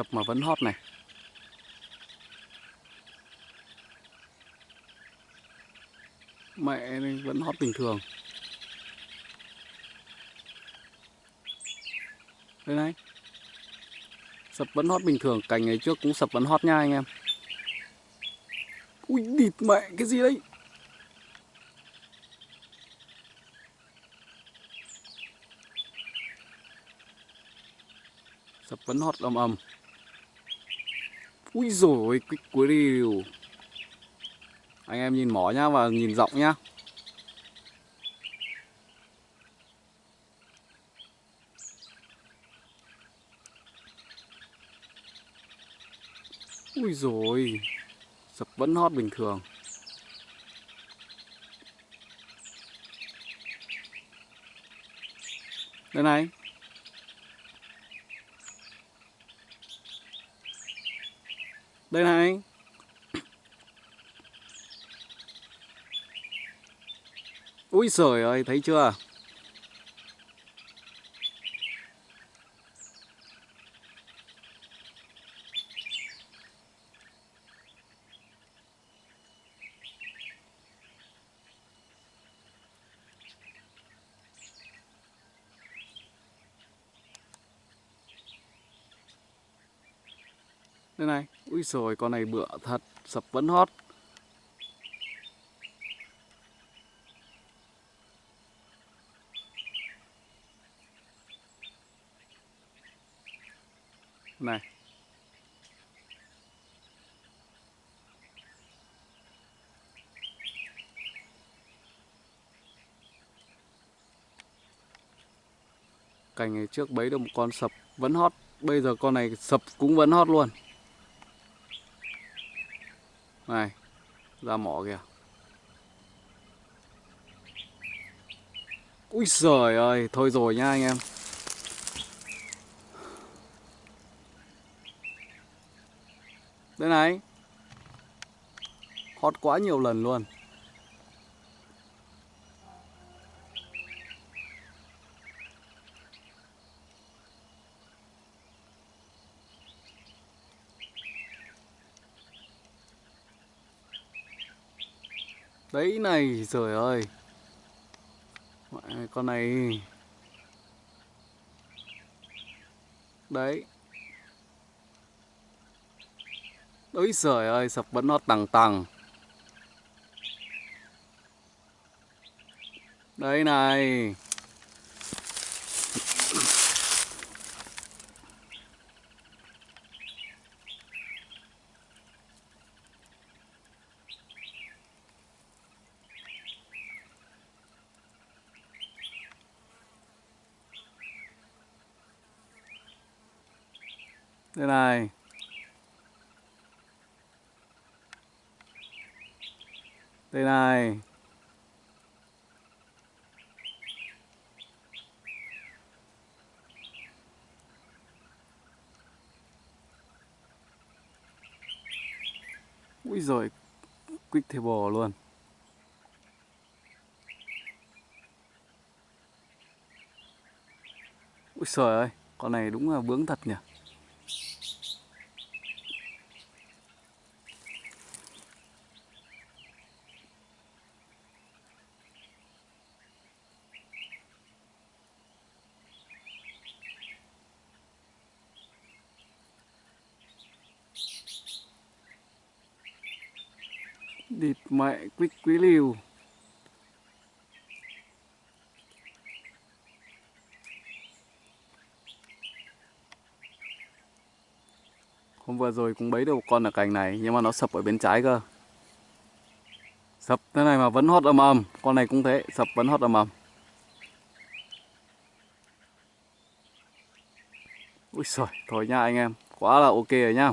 Sập mà vẫn hot này. Mẹ vẫn hot bình thường. Đây này. Sập vẫn hot bình thường, cành ngày trước cũng sập vẫn hot nha anh em. Ui địt mẹ cái gì đấy? Sập vẫn hot ầm ầm. Úi rồi cái cuối điều. Anh em nhìn mỏ nhá và nhìn rộng nhá. Úi rồi Sập vẫn hot bình thường Đây này Đây này. Ui sởi ơi thấy chưa? Đây này, úi rồi con này bựa thật, sập vẫn hot. Này. Cành này trước bấy được một con sập vẫn hot, bây giờ con này sập cũng vẫn hot luôn. Này, Ra mỏ kìa. Úi giời ơi, Thôi rồi nha anh em. Đây này. Hót quá nhiều lần luôn. Đấy này, trời ơi. Con này. Đấy. Ôi trời ơi, sập vẫn nó tằng tằng. Đây này. Đây này. Đây này. Ui rồi Quick table luôn. Ui trời ơi, Con này đúng là bướng thật nhỉ? Địt mẹ quýt quý liều Hôm vừa rồi cũng bấy được một con ở cành này Nhưng mà nó sập ở bên trái cơ. Sập thế này mà vẫn hót ầm ầm. Con này cũng thế, sập vẫn hót ầm ầm. Ui trời, thôi nha anh em Quá là ok rồi nha